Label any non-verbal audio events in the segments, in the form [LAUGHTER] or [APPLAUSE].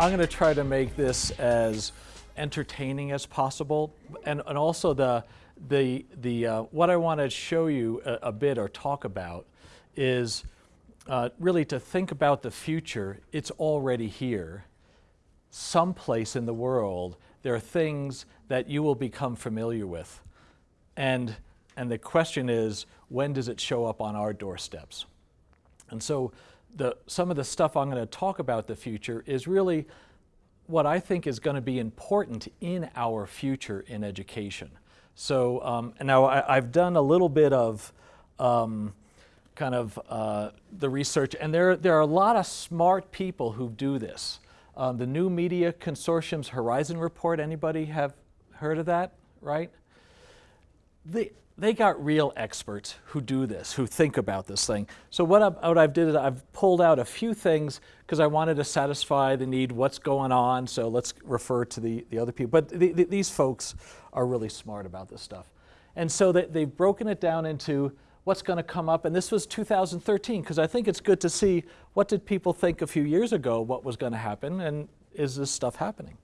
I'm going to try to make this as entertaining as possible, and, and also the, the, the, uh, what I want to show you a, a, bit or talk about is uh, really to think about the future. It's already here. Someplace in the world, there are things that you will become familiar with. And, and the question is, when does it show up on our doorsteps? And so the, some of the stuff I'm going to talk about the future is really what I think is going to be important in our future in education. So um, now I, have done a little bit of um, kind of uh, the research, and there, there are a lot of smart people who do this. Um, the New Media Consortium's Horizon Report, anybody have heard of that, right? The, they got real experts who do this, who think about this thing. So what, I, what I've did is I've pulled out a few things because I wanted to satisfy the need, what's going on, so let's refer to the, the other people. But the, the, these folks are really smart about this stuff. And so they, they've broken it down into what's going to come up, and this was 2013, because I think it's good to see what did people think a few years ago what was going to happen, and is this stuff happening?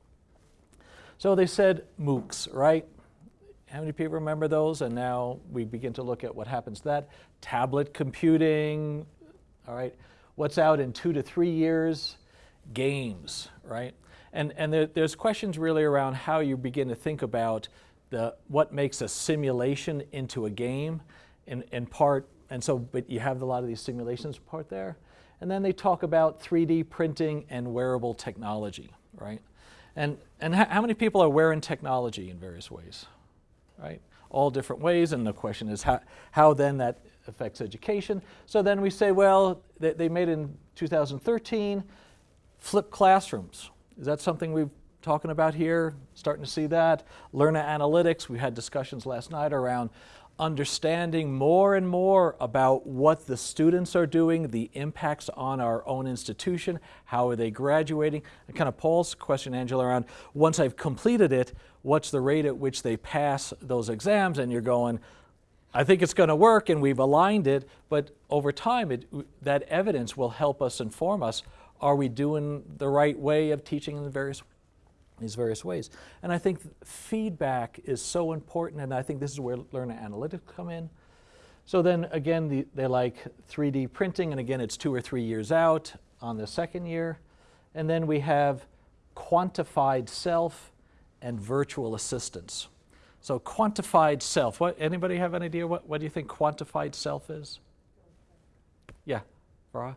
So they said MOOCs, right? How many people remember those? And now we begin to look at what happens to that. Tablet computing, all right. What's out in two to three years? Games, right? And, and there, there's questions really around how you begin to think about the, what makes a simulation into a game in, in part, and so, but you have a lot of these simulations part there. And then they talk about 3D printing and wearable technology, right? And, and how many people are wearing technology in various ways? Right? All different ways, and the question is how, how then that affects education. So then we say, well, they, they made in 2013 flipped classrooms. Is that something we're talking about here? Starting to see that. Learner analytics, we had discussions last night around understanding more and more about what the students are doing, the impacts on our own institution, how are they graduating, and kind of Paul's question, Angela, around once I've completed it, what's the rate at which they pass those exams, and you're going, I think it's going to work and we've aligned it, but over time it, that evidence will help us inform us, are we doing the right way of teaching in the various these various ways. And I think feedback is so important, and I think this is where learner analytics come in. So then again, the, they like 3D printing, and again, it's two or three years out on the second year. And then we have quantified self and virtual assistants. So quantified self, what, anybody have an idea what, what do you think quantified self is? Yeah, Farah?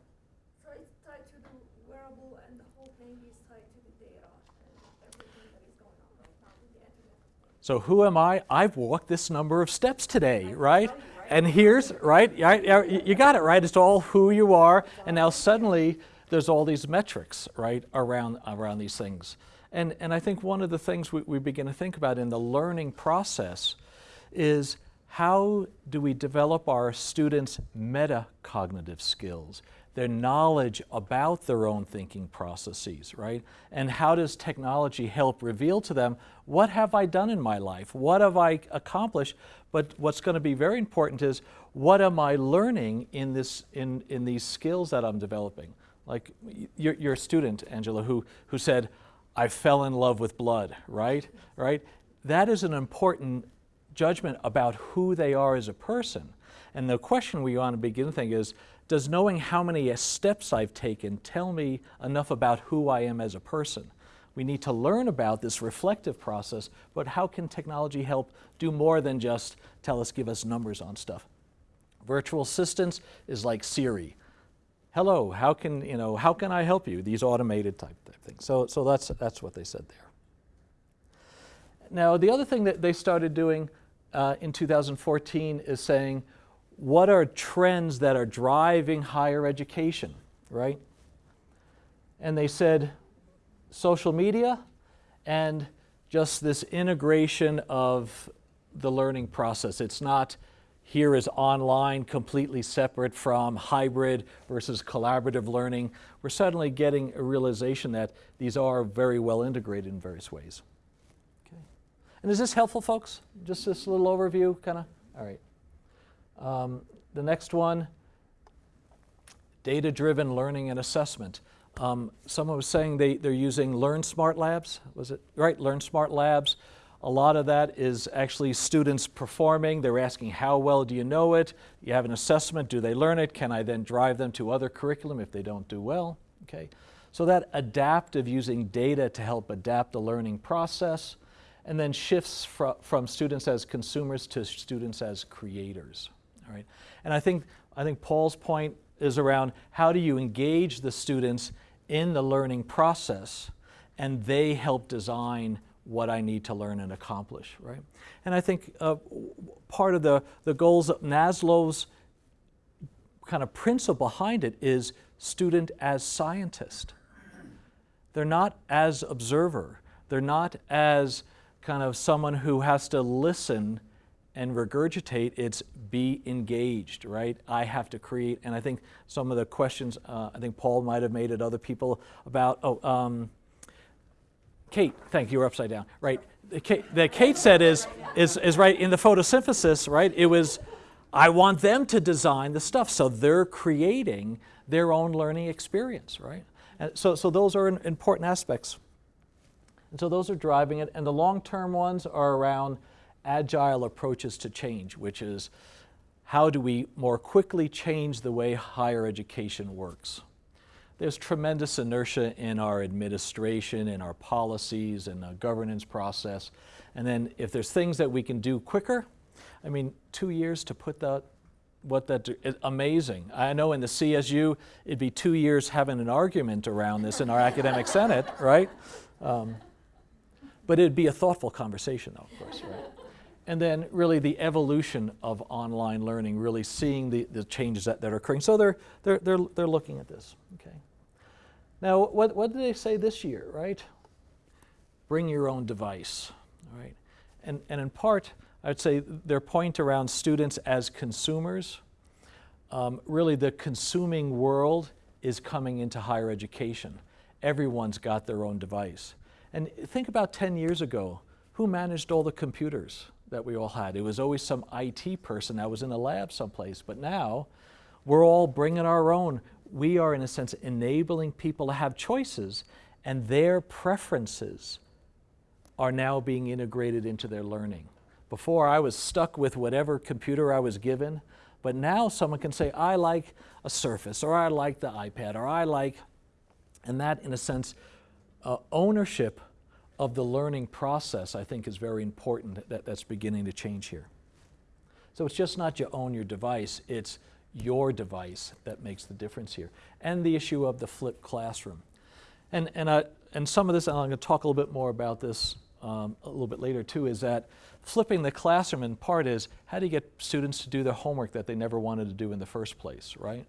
So who am I? I've walked this number of steps today, right? And here's, right, you got it, right? It's all who you are, and now suddenly there's all these metrics, right, around, around these things. And, and I think one of the things we, we begin to think about in the learning process is how do we develop our students' metacognitive skills? their knowledge about their own thinking processes, right? And how does technology help reveal to them, what have I done in my life? What have I accomplished? But what's going to be very important is, what am I learning in, this, in, in these skills that I'm developing? Like your, your student, Angela, who, who said, I fell in love with blood, right? Right? That is an important judgment about who they are as a person. And the question we want to begin think is, does knowing how many steps I've taken tell me enough about who I am as a person? We need to learn about this reflective process, but how can technology help do more than just tell us, give us numbers on stuff? Virtual assistants is like Siri. Hello, how can, you know, how can I help you? These automated type, type things. So, so that's, that's what they said there. Now, the other thing that they started doing uh, in 2014 is saying, what are trends that are driving higher education, right? And they said social media and just this integration of the learning process. It's not here is online completely separate from hybrid versus collaborative learning. We're suddenly getting a realization that these are very well integrated in various ways. Okay. And is this helpful, folks? Just this little overview, kind of? All right. Um, the next one, data-driven learning and assessment. Um, someone was saying they, they're using Learn Smart Labs, was it? Right, Learn Smart Labs. A lot of that is actually students performing. They're asking how well do you know it? You have an assessment, do they learn it? Can I then drive them to other curriculum if they don't do well? Okay. So that adaptive using data to help adapt the learning process and then shifts fr from students as consumers to students as creators. All right. And I think, I think Paul's point is around how do you engage the students in the learning process and they help design what I need to learn and accomplish, right? And I think uh, part of the, the goals of NASLO's kind of principle behind it is student as scientist. They're not as observer. They're not as kind of someone who has to listen and regurgitate, it's be engaged, right? I have to create, and I think some of the questions, uh, I think Paul might have made at other people about, oh, um, Kate, thank you, you're upside down, right? The Kate, that Kate said is, is, is right, in the photosynthesis, right, it was, I want them to design the stuff, so they're creating their own learning experience, right? And so, so those are important aspects. And so those are driving it, and the long-term ones are around agile approaches to change, which is how do we more quickly change the way higher education works? There's tremendous inertia in our administration, in our policies, and the governance process. And then if there's things that we can do quicker, I mean, two years to put that, what that, amazing. I know in the CSU, it'd be two years having an argument around this in our academic senate, right? Um, but it'd be a thoughtful conversation though, of course, right? and then really the evolution of online learning, really seeing the, the changes that, that are occurring. So they're, they're, they're, they're looking at this, okay. Now, what, what did they say this year, right? Bring your own device, all right? And, and in part, I'd say their point around students as consumers, um, really the consuming world is coming into higher education. Everyone's got their own device. And think about 10 years ago, who managed all the computers? that we all had. It was always some IT person that was in a lab someplace, but now we're all bringing our own. We are, in a sense, enabling people to have choices, and their preferences are now being integrated into their learning. Before, I was stuck with whatever computer I was given, but now someone can say, I like a Surface, or I like the iPad, or I like, and that, in a sense, uh, ownership of the learning process, I think is very important that that's beginning to change here. So it's just not you own your device, it's your device that makes the difference here. And the issue of the flipped classroom. And, and, uh, and some of this, I'm going to talk a little bit more about this um, a little bit later too, is that flipping the classroom in part is how do you get students to do their homework that they never wanted to do in the first place, right?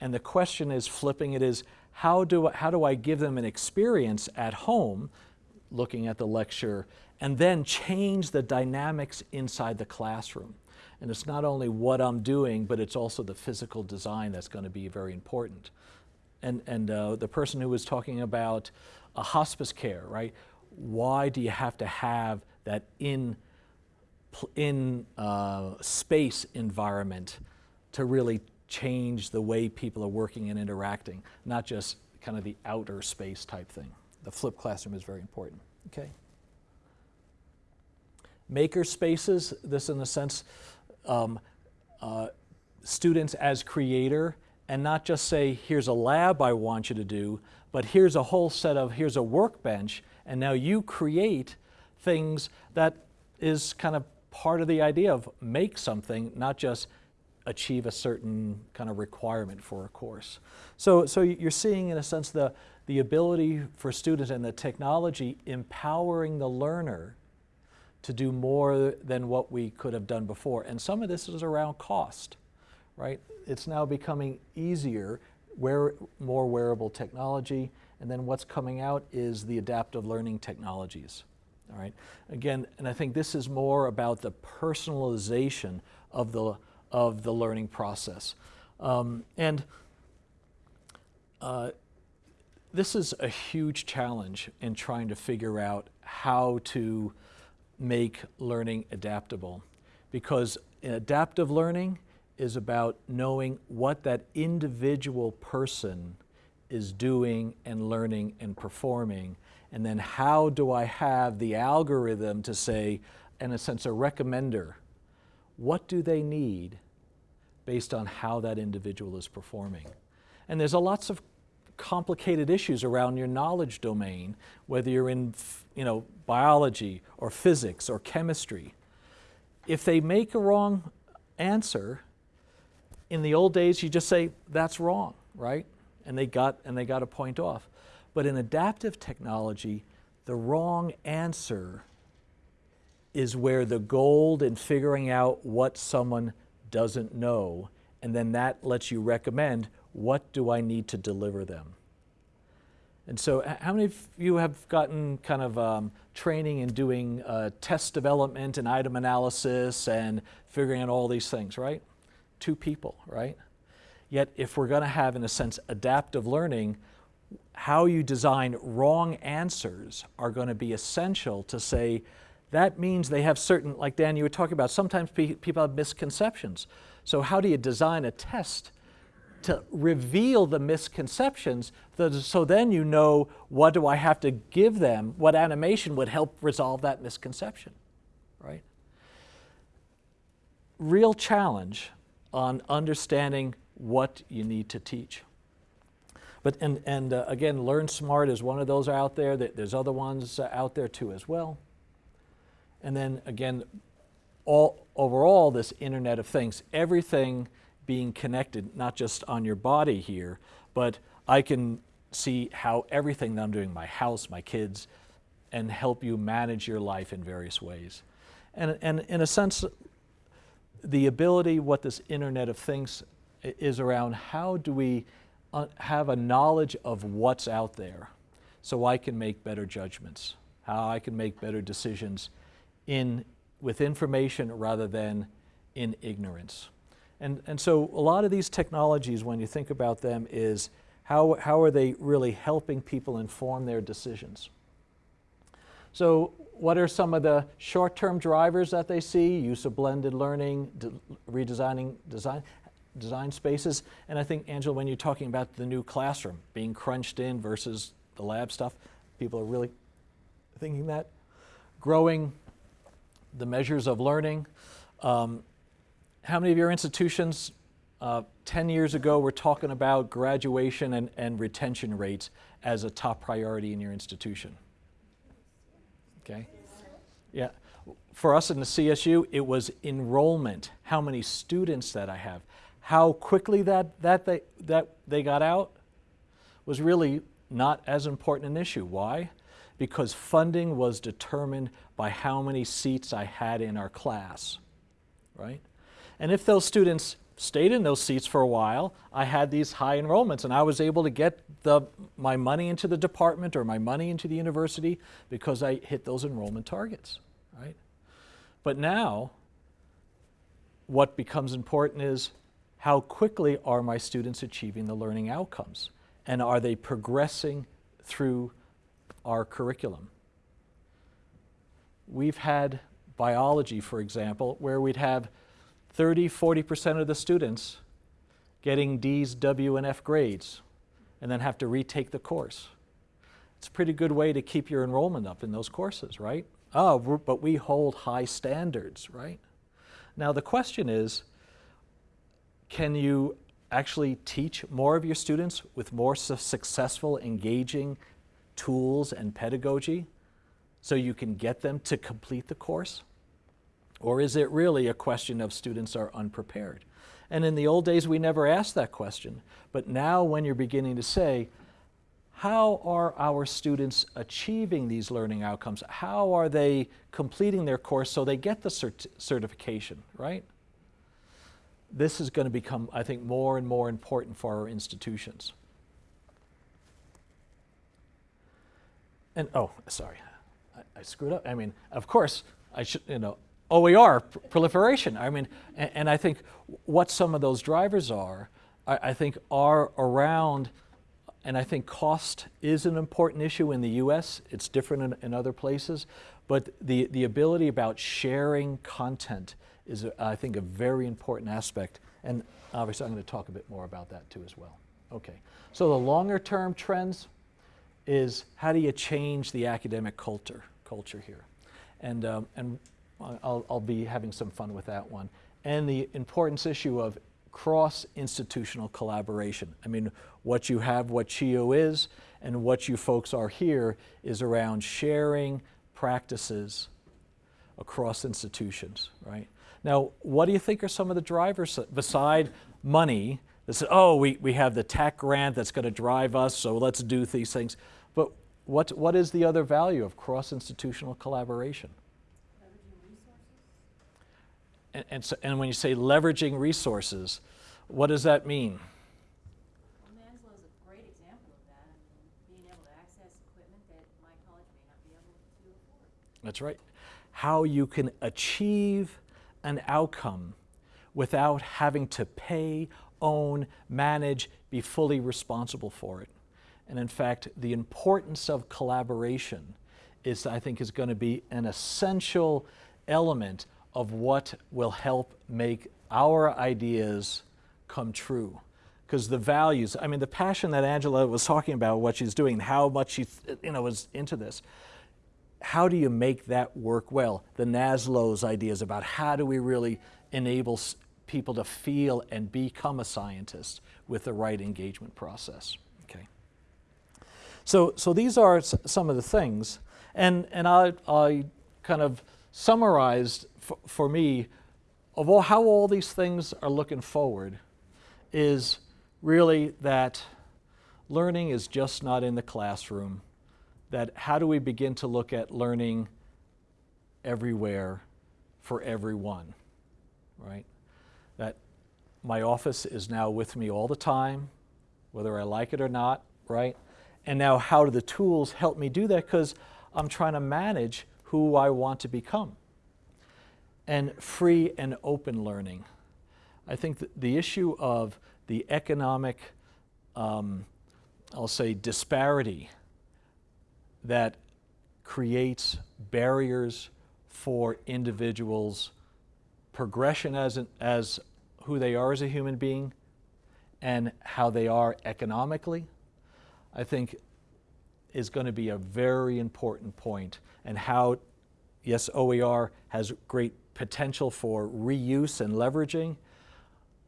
And the question is flipping it is how do, how do I give them an experience at home looking at the lecture, and then change the dynamics inside the classroom. And it's not only what I'm doing, but it's also the physical design that's going to be very important. And, and uh, the person who was talking about a hospice care, right? Why do you have to have that in, in uh, space environment to really change the way people are working and interacting, not just kind of the outer space type thing the flipped classroom is very important, okay? Maker spaces, this in a sense, um, uh, students as creator, and not just say, here's a lab I want you to do, but here's a whole set of, here's a workbench, and now you create things that is kind of part of the idea of make something, not just achieve a certain kind of requirement for a course. So, so you're seeing in a sense the, the ability for students and the technology empowering the learner to do more than what we could have done before. And some of this is around cost, right? It's now becoming easier, wear, more wearable technology, and then what's coming out is the adaptive learning technologies, all right? Again, and I think this is more about the personalization of the, of the learning process. Um, and uh, this is a huge challenge in trying to figure out how to make learning adaptable because adaptive learning is about knowing what that individual person is doing and learning and performing? And then how do I have the algorithm to say, in a sense, a recommender, what do they need based on how that individual is performing? And there's a lots of complicated issues around your knowledge domain, whether you're in you know, biology or physics or chemistry. If they make a wrong answer, in the old days you just say, that's wrong, right? And they got, and they got a point off. But in adaptive technology, the wrong answer is where the gold in figuring out what someone doesn't know, and then that lets you recommend what do I need to deliver them. And so how many of you have gotten kind of um, training in doing uh, test development and item analysis and figuring out all these things, right? Two people, right? Yet if we're going to have, in a sense, adaptive learning, how you design wrong answers are going to be essential to say, that means they have certain, like Dan, you were talking about, sometimes pe people have misconceptions. So how do you design a test to reveal the misconceptions so then you know what do I have to give them, what animation would help resolve that misconception, right? Real challenge on understanding what you need to teach. But, and, and uh, again, Learn Smart is one of those out there. There's other ones uh, out there too as well. And then again, all, overall, this Internet of Things, everything being connected, not just on your body here, but I can see how everything that I'm doing, my house, my kids, and help you manage your life in various ways. And, and in a sense, the ability, what this Internet of Things is around, how do we uh, have a knowledge of what's out there so I can make better judgments, how I can make better decisions in, with information rather than in ignorance. And, and so a lot of these technologies, when you think about them, is how, how are they really helping people inform their decisions? So what are some of the short-term drivers that they see? Use of blended learning, redesigning design, design spaces. And I think, Angela, when you're talking about the new classroom being crunched in versus the lab stuff, people are really thinking that. Growing the measures of learning. Um, how many of your institutions uh, 10 years ago were talking about graduation and, and retention rates as a top priority in your institution? Okay. Yeah. For us in the CSU, it was enrollment, how many students that I have. How quickly that, that, they, that they got out was really not as important an issue. Why? Because funding was determined by how many seats I had in our class, right? And if those students stayed in those seats for a while, I had these high enrollments and I was able to get the, my money into the department or my money into the university because I hit those enrollment targets, right? But now, what becomes important is how quickly are my students achieving the learning outcomes? And are they progressing through our curriculum? We've had biology, for example, where we'd have 30, 40% of the students getting D's, W, and F grades and then have to retake the course. It's a pretty good way to keep your enrollment up in those courses, right? Oh, but we hold high standards, right? Now the question is, can you actually teach more of your students with more su successful, engaging tools and pedagogy so you can get them to complete the course? Or is it really a question of students are unprepared? And in the old days, we never asked that question. But now when you're beginning to say, how are our students achieving these learning outcomes? How are they completing their course so they get the cert certification, right? this is going to become, I think, more and more important for our institutions. And, oh, sorry, I, I screwed up. I mean, of course, I should, you know, OER, pr proliferation. I mean, and, and, I think what some of those drivers are, I, I think are around, and I think cost is an important issue in the US. It's different in, in other places. But the, the ability about sharing content is, I think, a very important aspect. And obviously, I'm going to talk a bit more about that too as well. Okay. So the longer term trends is how do you change the academic culture, culture here? And, um, and I'll, I'll be having some fun with that one. And the importance issue of cross-institutional collaboration. I mean, what you have, what CHIO is, and what you folks are here is around sharing practices across institutions, right? Now, what do you think are some of the drivers beside money that say, oh, we, we have the tech grant that's going to drive us, so let's do these things. But what, what is the other value of cross-institutional collaboration? And, and, so, and when you say leveraging resources, what does that mean? Well, NASLO is a great example of that. I mean, being able to access equipment that my college may not be able to afford. That's right. How you can achieve an outcome without having to pay, own, manage, be fully responsible for it. And in fact, the importance of collaboration is, I think, is going to be an essential element of what will help make our ideas come true. Because the values, I mean, the passion that Angela was talking about, what she's doing, how much she, you know, was into this. How do you make that work well? The NASLO's ideas about how do we really enable people to feel and become a scientist with the right engagement process. Okay. So, so these are some of the things, and, and I, I kind of summarized for me of all, how all these things are looking forward is really that learning is just not in the classroom, that how do we begin to look at learning everywhere for everyone, right? That my office is now with me all the time, whether I like it or not, right? And now how do the tools help me do that? Because I'm trying to manage who I want to become and free and open learning. I think the issue of the economic, um, I'll say, disparity that creates barriers for individuals' progression as, an, as who they are as a human being and how they are economically, I think is going to be a very important point. point and how, yes, OER has great potential for reuse and leveraging,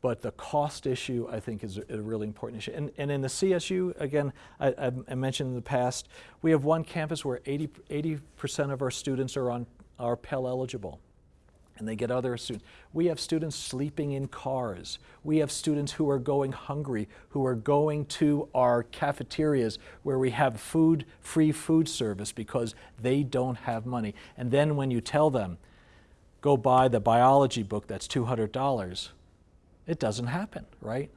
but the cost issue, I think, is a really important issue. And, and in the CSU, again, I, I, mentioned in the past, we have one campus where 80, percent of our students are, on, are Pell eligible and they get other students. We have students sleeping in cars. We have students who are going hungry, who are going to our cafeterias where we have food, free food service because they don't have money. And then when you tell them, go buy the biology book that's $200. It doesn't happen, right?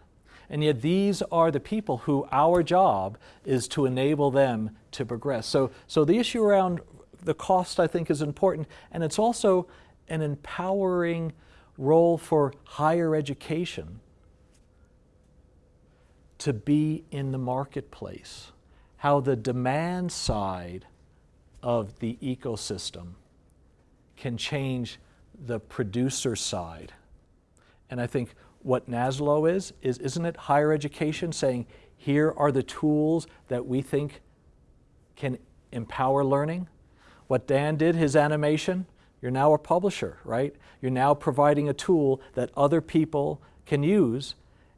And yet these are the people who our job is to enable them to progress. So, so the issue around the cost I think is important and it's also an empowering role for higher education to be in the marketplace. How the demand side of the ecosystem can change the producer side. And I think what NASLO is, is isn't it higher education saying, here are the tools that we think can empower learning? What Dan did, his animation, you're now a publisher, right? You're now providing a tool that other people can use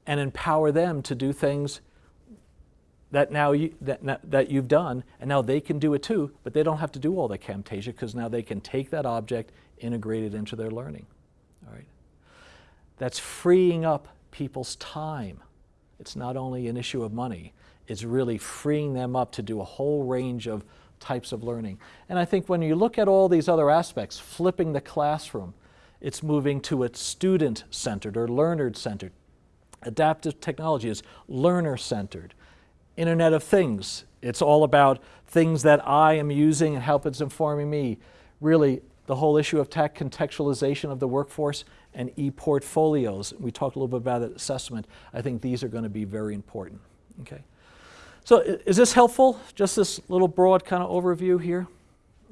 and empower them to do things that now you, that, that you've done, and now they can do it too, but they don't have to do all the Camtasia because now they can take that object, integrate it into their learning. All right. That's freeing up people's time. It's not only an issue of money, it's really freeing them up to do a whole range of types of learning. And I think when you look at all these other aspects, flipping the classroom, it's moving to a student-centered or learner-centered. Adaptive technology is learner-centered. Internet of Things. It's all about things that I am using and how it's informing me. Really, the whole issue of tech contextualization of the workforce and e-portfolios. We talked a little bit about assessment. I think these are going to be very important. Okay. So is this helpful? Just this little broad kind of overview here?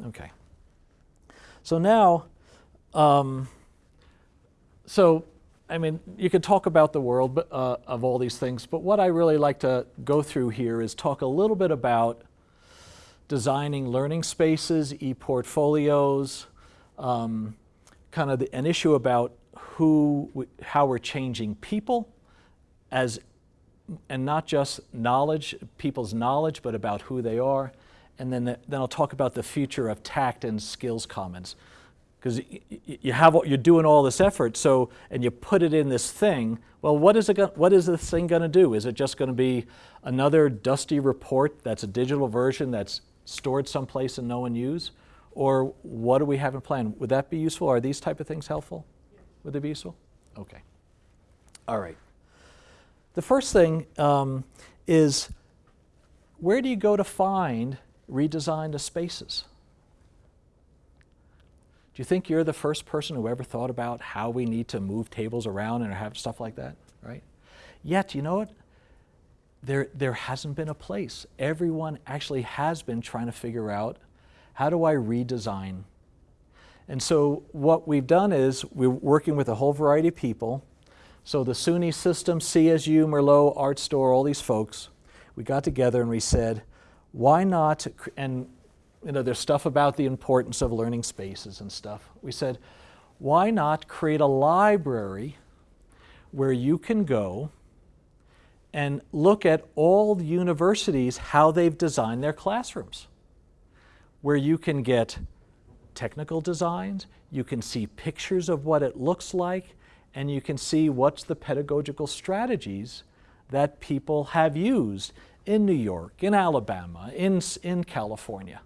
Okay. So now, um, so I mean, you could talk about the world uh, of all these things, but what I really like to go through here is talk a little bit about designing learning spaces, e-portfolios, um, kind of the, an issue about who, how we're changing people as, and not just knowledge, people's knowledge, but about who they are. And then, the, then I'll talk about the future of TAACCCT and skills commons. Because you have, you're doing all this effort, so, and you put it in this thing, well, what is, it go, what is this thing going to do? Is it just going to be another dusty report that's a digital version that's stored someplace and no one use? Or what do we have in plan? Would that be useful? Are these type of things helpful? Would they be useful? Okay. All right. The first thing um, is where do you go to find redesigned spaces? Do you think you're the first person who ever thought about how we need to move tables around and have stuff like that, right? Yet, you know what? There, there hasn't been a place. Everyone actually has been trying to figure out how do I redesign? And so what we've done is we're working with a whole variety of people. So the SUNY system, CSU, Merlot, Art Store, all these folks, we got together and we said, why not, and you know, there's stuff about the importance of learning spaces and stuff. We said, why not create a library where you can go and look at all the universities, how they've designed their classrooms, where you can get technical designs, you can see pictures of what it looks like, and you can see what's the pedagogical strategies that people have used in New York, in Alabama, in, in California.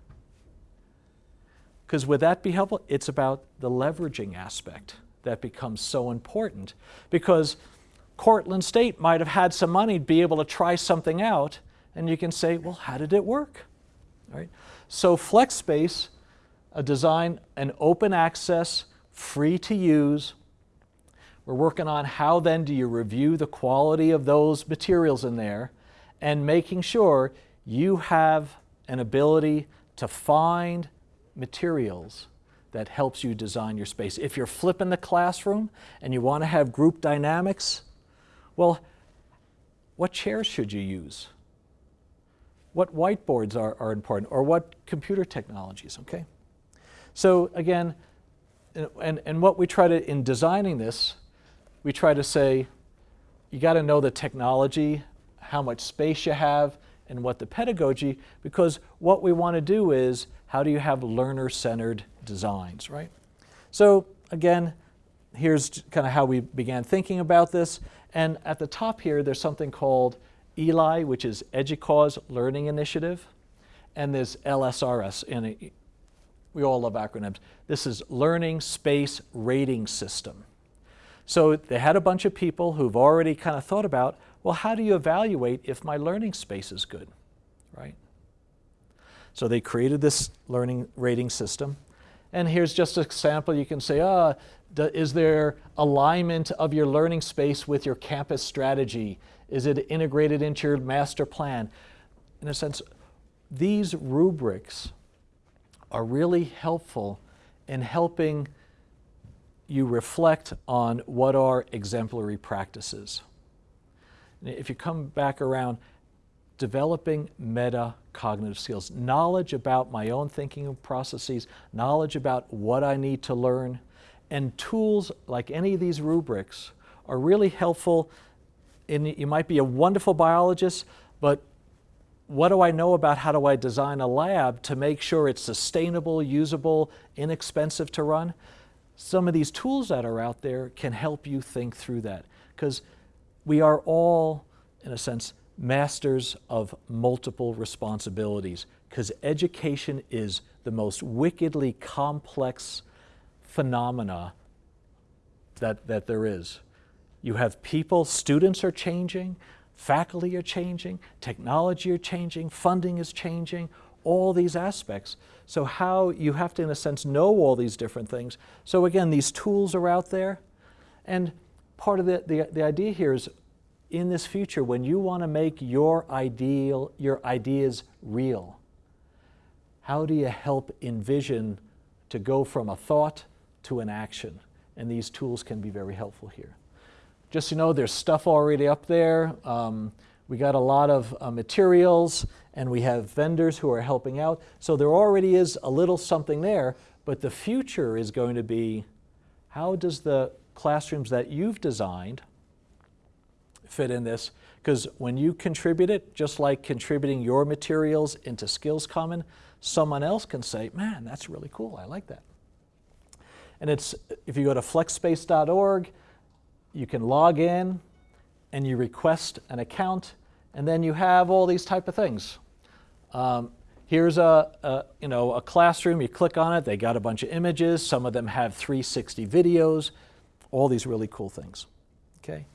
Because would that be helpful? It's about the leveraging aspect that becomes so important. Because Cortland State might have had some money to be able to try something out, and you can say, well, how did it work? Right. So FlexSpace, a design, an open access, free to use. We're working on how then do you review the quality of those materials in there and making sure you have an ability to find materials that helps you design your space. If you're flipping the classroom and you want to have group dynamics, well, what chairs should you use? What whiteboards are, are important or what computer technologies, okay? So again, and, and what we try to, in designing this, we try to say, you got to know the technology, how much space you have, and what the pedagogy, because what we want to do is how do you have learner-centered designs, right? So again, here's kind of how we began thinking about this. And at the top here, there's something called ELI, which is EDUCAUSE Learning Initiative. And there's LSRS, and we all love acronyms. This is Learning Space Rating System. So they had a bunch of people who've already kind of thought about, well, how do you evaluate if my learning space is good, right? So they created this learning rating system. And here's just an example. You can say, oh, is there alignment of your learning space with your campus strategy? Is it integrated into your master plan? In a sense, these rubrics are really helpful in helping you reflect on what are exemplary practices. If you come back around, developing meta-cognitive skills, knowledge about my own thinking processes, knowledge about what I need to learn, and tools like any of these rubrics are really helpful. In, you might be a wonderful biologist, but what do I know about how do I design a lab to make sure it's sustainable, usable, inexpensive to run? Some of these tools that are out there can help you think through that because we are all, in a sense, masters of multiple responsibilities because education is the most wickedly complex phenomena that, that there is. You have people, students are changing, faculty are changing, technology are changing, funding is changing, all these aspects. So how you have to, in a sense, know all these different things. So again, these tools are out there. And part of the, the, the idea here is in this future, when you want to make your ideal, your ideas real, how do you help envision to go from a thought to an action? And these tools can be very helpful here. Just so you know, there's stuff already up there. Um, we got a lot of uh, materials and we have vendors who are helping out. So there already is a little something there, but the future is going to be how does the classrooms that you've designed fit in this? Because when you contribute it, just like contributing your materials into Skills Common, someone else can say, man, that's really cool, I like that. And it's, if you go to flexspace.org, you can log in and you request an account and then you have all these type of things. Um, here's a, a, you know, a classroom, you click on it, they got a bunch of images, some of them have 360 videos, all these really cool things, okay?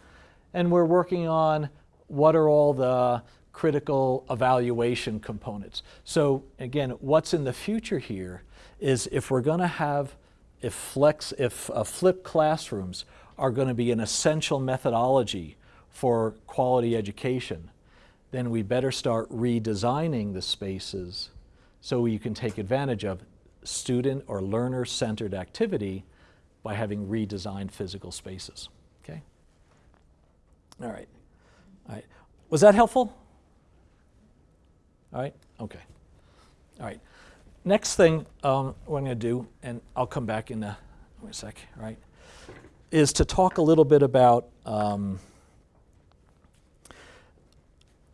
And we're working on what are all the critical evaluation components. So again, what's in the future here is if we're gonna have, if flex, if uh, flipped classrooms are gonna be an essential methodology for quality education, then we better start redesigning the spaces so you can take advantage of student or learner-centered activity by having redesigned physical spaces, okay? All right, all right. Was that helpful? All right, okay. All right. Next thing um, what I'm going to do, and I'll come back in a, wait a sec, all right, is to talk a little bit about um,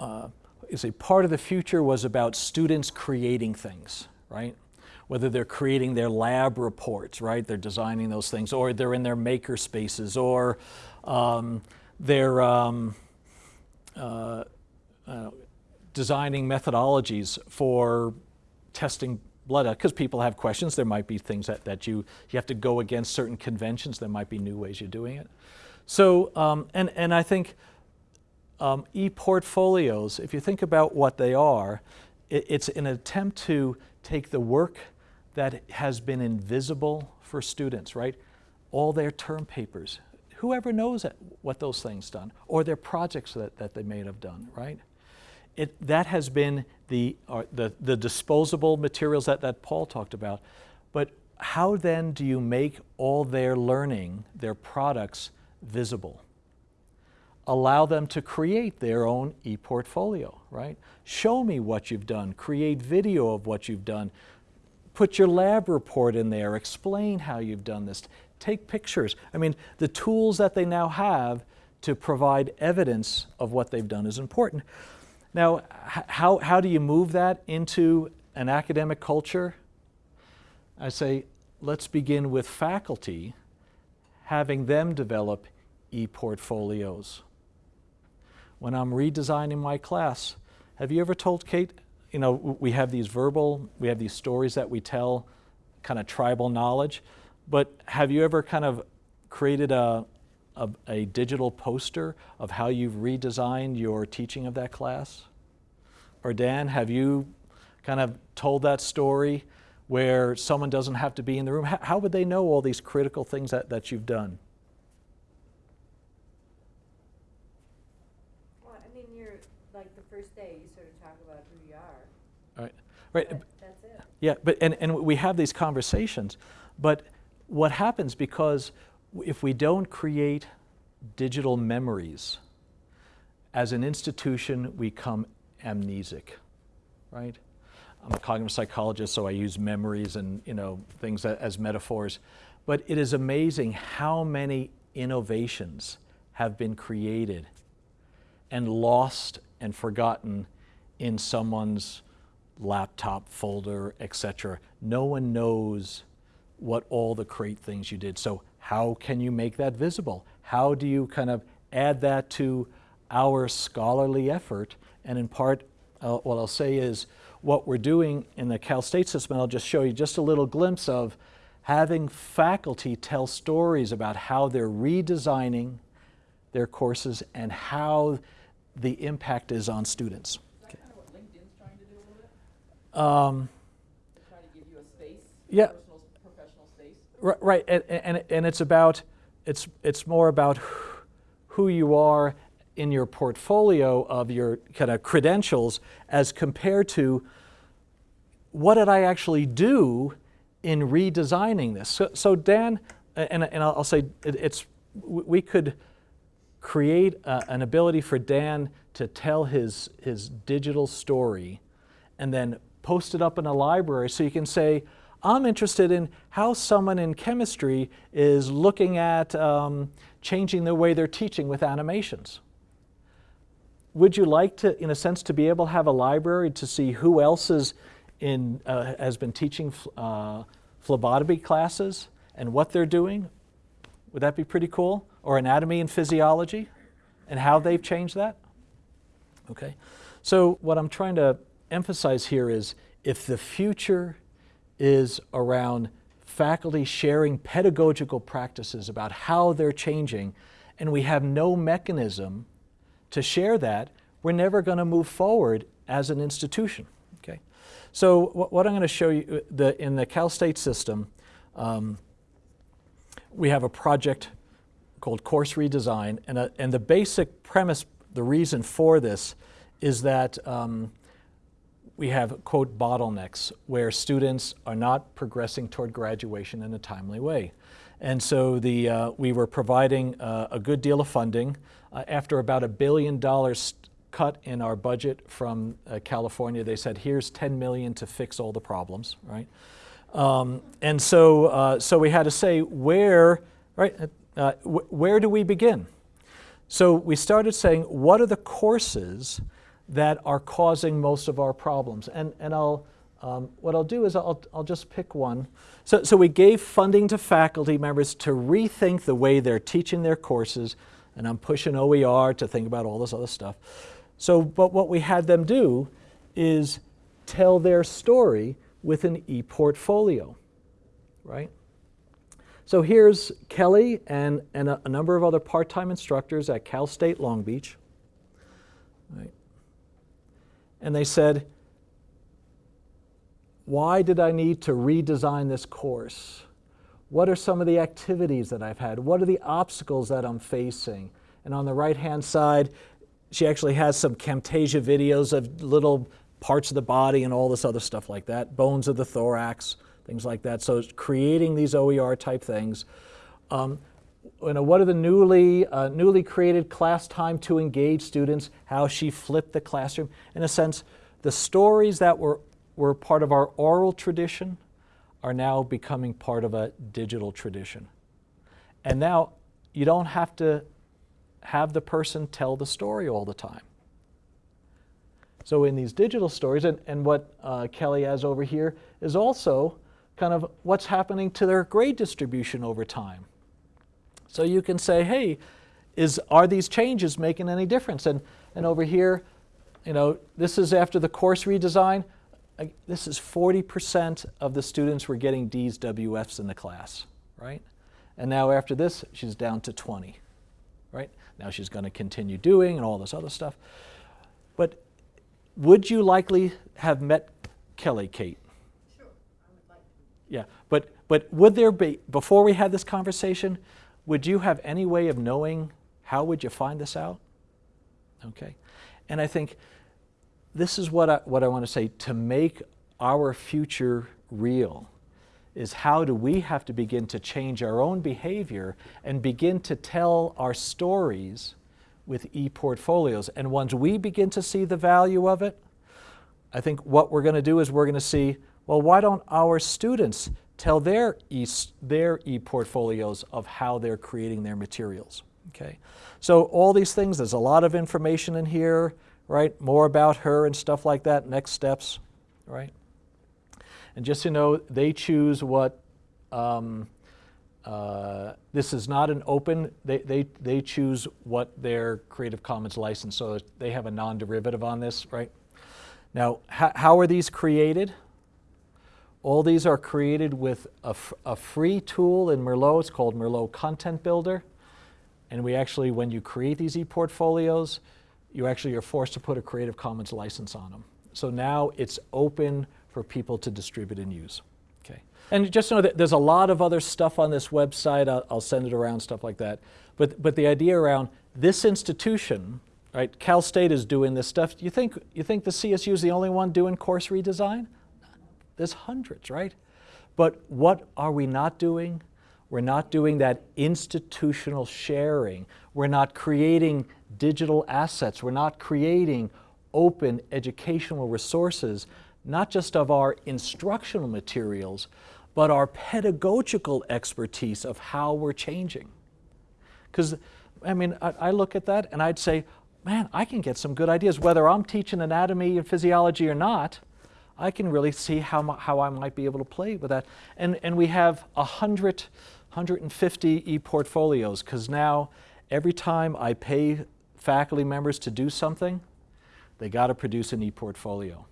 uh, is a part of the future was about students creating things, right? Whether they're creating their lab reports, right? They're designing those things, or they're in their maker spaces, or um, they're um, uh, uh, designing methodologies for testing blood because people have questions. There might be things that, that you, you have to go against certain conventions. There might be new ways you're doing it. So, um, and, and I think um, e-portfolios, if you think about what they are, it, it's an attempt to take the work that has been invisible for students, right? All their term papers. Whoever knows what those things done, or their projects that, that they may have done, right? It, that has been the, uh, the, the disposable materials that, that Paul talked about. But how then do you make all their learning, their products, visible? allow them to create their own e-portfolio, right? Show me what you've done, create video of what you've done, put your lab report in there, explain how you've done this, take pictures. I mean, the tools that they now have to provide evidence of what they've done is important. Now, how, how do you move that into an academic culture? I say, let's begin with faculty, having them develop e-portfolios when I'm redesigning my class. Have you ever told Kate, you know, we have these verbal, we have these stories that we tell, kind of tribal knowledge, but have you ever kind of created a, a, a digital poster of how you've redesigned your teaching of that class? Or Dan, have you kind of told that story where someone doesn't have to be in the room? How, how would they know all these critical things that, that you've done? Well, I mean, you're like the first day, you sort of talk about who you are. Right. Right. But that's it. Yeah, but and, and we have these conversations, but what happens because if we don't create digital memories, as an institution, we come amnesic, right? I'm a cognitive psychologist, so I use memories and you know things as metaphors. But it is amazing how many innovations have been created and lost and forgotten in someone's laptop folder, etc. No one knows what all the great things you did. So how can you make that visible? How do you kind of add that to our scholarly effort? And in part, uh, what I'll say is what we're doing in the Cal State system, I'll just show you just a little glimpse of having faculty tell stories about how they're redesigning their courses and how the impact is on students. Is that kind of what LinkedIn's trying to do a little bit? Um, They're to give you a space, yeah, personal, professional space. Right. And, and, and it's about, it's, it's more about who you are in your portfolio of your kind of credentials as compared to what did I actually do in redesigning this? So, so Dan, and, and I'll say it, it's, we could create a, an ability for Dan to tell his, his digital story and then post it up in a library so you can say, I'm interested in how someone in chemistry is looking at um, changing the way they're teaching with animations. Would you like to, in a sense, to be able to have a library to see who else is in, uh, has been teaching uh, phlebotomy classes and what they're doing? Would that be pretty cool? Or anatomy and physiology and how they've changed that? Okay. So what I'm trying to emphasize here is if the future is around faculty sharing pedagogical practices about how they're changing and we have no mechanism to share that, we're never going to move forward as an institution. Okay? So what I'm going to show you the, in the Cal State system, um, we have a project called Course Redesign, and, a, and the basic premise, the reason for this, is that um, we have, quote, bottlenecks where students are not progressing toward graduation in a timely way. And so the, uh, we were providing uh, a good deal of funding. Uh, after about a billion dollars cut in our budget from uh, California, they said, here's 10 million to fix all the problems, right? Um, and so, uh, so we had to say where, right, uh, wh where do we begin? So we started saying, what are the courses that are causing most of our problems? And, and I'll, um, what I'll do is I'll, I'll just pick one. So, so we gave funding to faculty members to rethink the way they're teaching their courses, and I'm pushing OER to think about all this other stuff. So, but what we had them do is tell their story with an e-portfolio, right? So here's Kelly and, and a, a number of other part-time instructors at Cal State Long Beach. Right? And they said, why did I need to redesign this course? What are some of the activities that I've had? What are the obstacles that I'm facing? And on the right-hand side, she actually has some Camtasia videos of little parts of the body and all this other stuff like that, bones of the thorax, things like that. So it's creating these OER type things. Um, you know, what are the newly, uh, newly created class time to engage students, how she flipped the classroom. In a sense, the stories that were, were part of our oral tradition are now becoming part of a digital tradition. And now you don't have to have the person tell the story all the time. So in these digital stories, and, and what uh, Kelly has over here is also kind of what's happening to their grade distribution over time. So you can say, hey, is, are these changes making any difference? And, and over here, you know, this is after the course redesign. This is 40% of the students were getting D's, WFs in the class, right? And now after this, she's down to 20, right? Now she's going to continue doing and all this other stuff. But would you likely have met Kelly, Kate? Sure, I would like to. Yeah, but, but would there be, before we had this conversation, would you have any way of knowing how would you find this out? Okay, and I think this is what I, what I want to say, to make our future real is how do we have to begin to change our own behavior and begin to tell our stories with e-portfolios. And once we begin to see the value of it, I think what we're going to do is we're going to see, well, why don't our students tell their e, their e-portfolios of how they're creating their materials, okay? So all these things, there's a lot of information in here, right? More about her and stuff like that, next steps, right? And just to you know, they choose what um, uh, this is not an open, they, they, they choose what their Creative Commons license, so they have a non-derivative on this, right? Now, how are these created? All these are created with a, a free tool in Merlot, it's called Merlot Content Builder. And we actually, when you create these e-portfolios, you actually are forced to put a Creative Commons license on them. So now it's open for people to distribute and use. Okay. And just know that there's a lot of other stuff on this website. I'll, I'll, send it around, stuff like that. But, but the idea around this institution, right, Cal State is doing this stuff. You think, you think the CSU is the only one doing course redesign? There's hundreds, right? But what are we not doing? We're not doing that institutional sharing. We're not creating digital assets. We're not creating open educational resources, not just of our instructional materials, but our pedagogical expertise of how we're changing. Because, I mean, I, I, look at that and I'd say, man, I can get some good ideas. Whether I'm teaching anatomy and physiology or not, I can really see how, how I might be able to play with that. And, and we have 100, 150 e-portfolios because now every time I pay faculty members to do something, they got to produce an e-portfolio.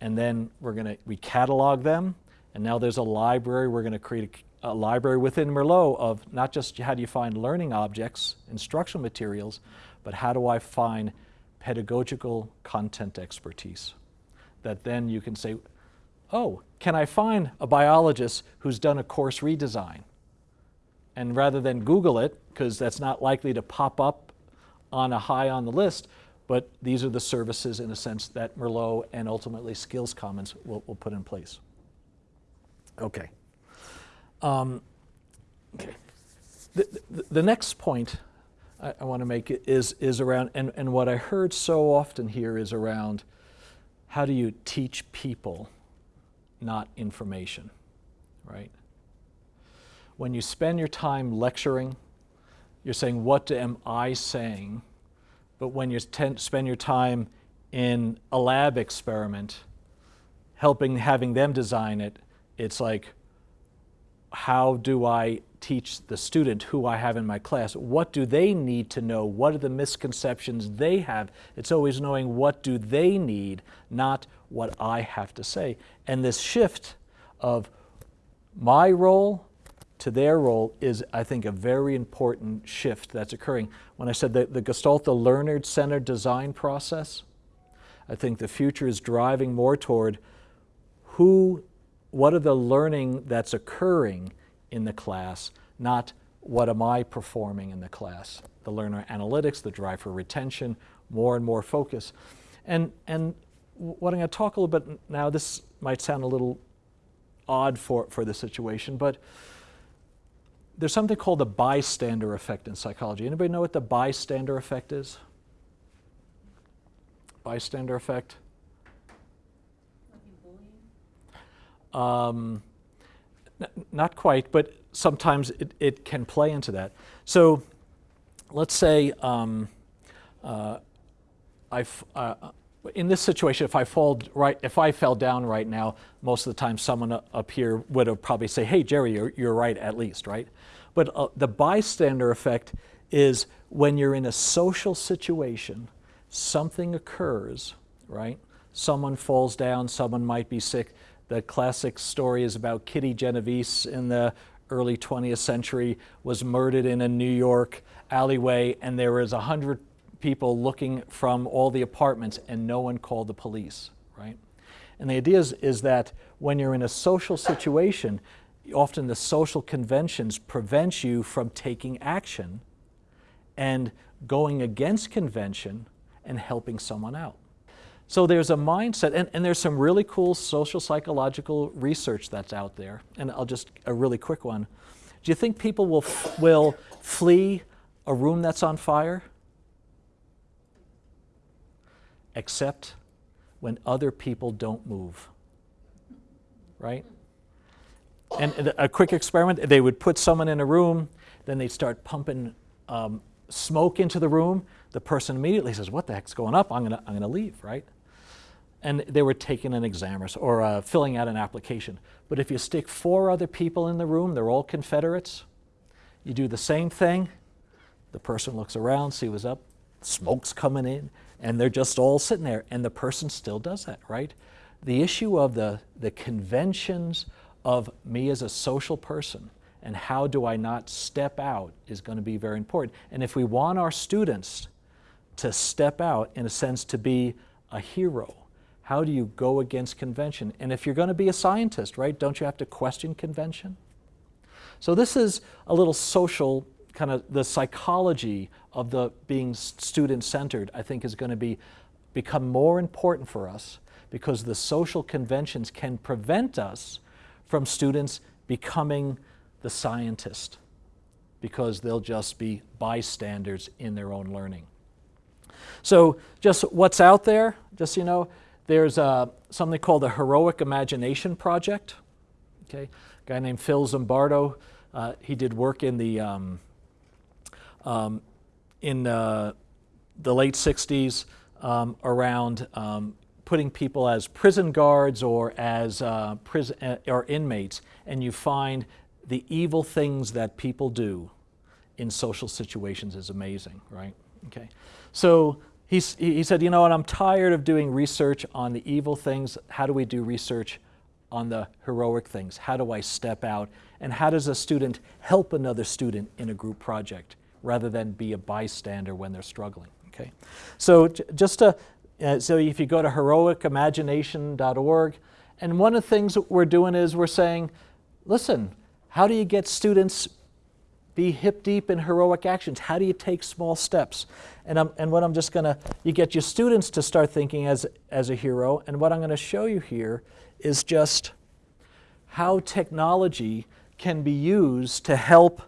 And then we're going to, we catalog them, and now there's a library. We're going to create a, a, library within Merlot of not just how do you find learning objects, instructional materials, but how do I find pedagogical content expertise that then you can say, oh, can I find a biologist who's done a course redesign? And rather than Google it, because that's not likely to pop up on a high on the list, but these are the services in a sense that Merlot and ultimately Skills Commons will, will put in place. Okay. Um, okay. The, the, the, next point I, I want to make is, is around, and, and what I heard so often here is around how do you teach people, not information, right? When you spend your time lecturing, you're saying, what am I saying? But when you spend your time in a lab experiment, helping having them design it, it's like, how do I teach the student who I have in my class? What do they need to know? What are the misconceptions they have? It's always knowing what do they need, not what I have to say. And this shift of my role to their role is, I think, a very important shift that's occurring. When I said the Gestalt, the learner-centered design process, I think the future is driving more toward who what are the learning that's occurring in the class, not what am I performing in the class. The learner analytics, the drive for retention, more and more focus. And, and what I'm going to talk a little bit now, this might sound a little odd for, for the situation, but there's something called the bystander effect in psychology. Anybody know what the bystander effect is? Bystander effect? Um, not quite, but sometimes it, it can play into that. So let's say um, uh, I, uh, in this situation, if I fall right, if I fell down right now, most of the time someone up here would have probably say, "Hey, Jerry, you're, you're right at least, right?" But uh, the bystander effect is when you're in a social situation, something occurs, right? Someone falls down, someone might be sick. The classic story is about Kitty Genovese in the early 20th century was murdered in a New York alleyway and there was a hundred people looking from all the apartments and no one called the police, right? And the idea is, is that when you're in a social situation, often the social conventions prevent you from taking action and going against convention and helping someone out. So there's a mindset, and, and there's some really cool social psychological research that's out there. And I'll just, a really quick one. Do you think people will, will flee a room that's on fire? Except when other people don't move, right? And a quick experiment, they would put someone in a room, then they'd start pumping um, smoke into the room. The person immediately says, what the heck's going up? I'm gonna, I'm gonna leave, right? And they were taking an exam or, or uh, filling out an application. But if you stick four other people in the room, they're all Confederates, you do the same thing, the person looks around, see what's up, smoke's coming in, and they're just all sitting there, and the person still does that, right? The issue of the, the conventions of me as a social person and how do I not step out is going to be very important. And if we want our students to step out, in a sense, to be a hero, how do you go against convention? And if you're going to be a scientist, right, don't you have to question convention? So this is a little social, kind of the psychology of the being student-centered, I think is going to be become more important for us because the social conventions can prevent us from students becoming the scientist because they'll just be bystanders in their own learning. So, just what's out there, just you know, there's uh, something called the Heroic Imagination Project. Okay, a guy named Phil Zimbardo, uh, he did work in the um, um, in uh, the late 60s um, around um, putting people as prison guards or as uh, prison uh, or inmates, and you find the evil things that people do in social situations is amazing, right? Okay, so he's, he said, you know what? I'm tired of doing research on the evil things. How do we do research on the heroic things? How do I step out? And how does a student help another student in a group project rather than be a bystander when they're struggling? Okay, so just to, uh, so if you go to heroicimagination.org, and one of the things we're doing is we're saying, listen, how do you get students be hip deep in heroic actions? How do you take small steps? And, I'm, and what I'm just going to, you get your students to start thinking as, as a hero. And what I'm going to show you here is just how technology can be used to help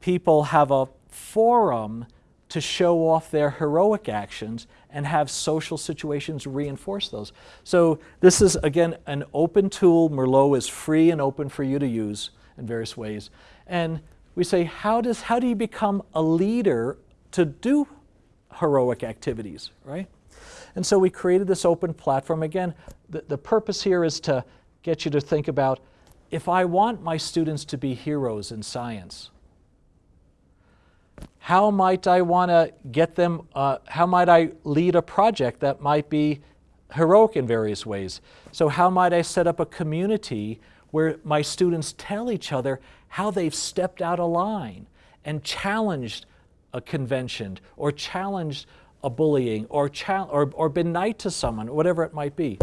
people have a forum to show off their heroic actions and have social situations reinforce those. So this is, again, an open tool. Merlot is free and open for you to use in various ways. And we say, how, does, how do you become a leader to do heroic activities, right? And so we created this open platform. Again, the, the purpose here is to get you to think about, if I want my students to be heroes in science, how might I want to get them, uh, how might I lead a project that might be heroic in various ways? So how might I set up a community where my students tell each other how they've stepped out of line and challenged a convention or challenged a bullying or, or, or been nice to someone, whatever it might be.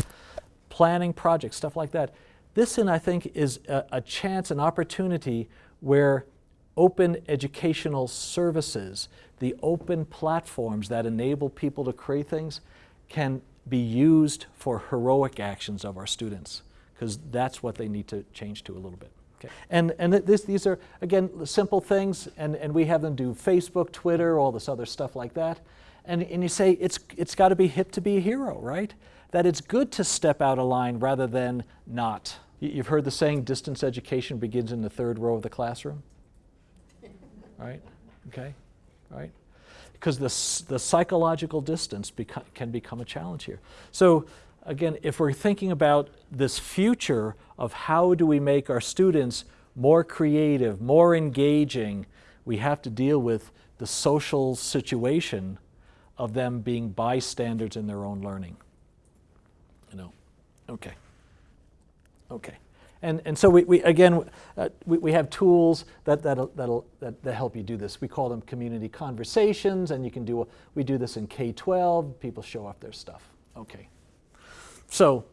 Planning projects, stuff like that. This, and I think, is a, a chance, an opportunity where open educational services, the open platforms that enable people to create things, can be used for heroic actions of our students, because that's what they need to change to a little bit. Okay. And, and this, these are, again, simple things, and, and we have them do Facebook, Twitter, all this other stuff like that. And, and you say it's, it's got to be hip to be a hero, right? That it's good to step out of line rather than not. You've heard the saying, distance education begins in the third row of the classroom? [LAUGHS] right? Okay, right? Because the, the psychological distance beco can become a challenge here. So again, if we're thinking about this future of how do we make our students more creative, more engaging, we have to deal with the social situation of them being bystanders in their own learning. You know, okay, okay. And, and so we, we again, uh, we, we have tools that, that'll, that'll, that, that help you do this. We call them community conversations, and you can do, a, we do this in K-12, people show off their stuff. Okay. So,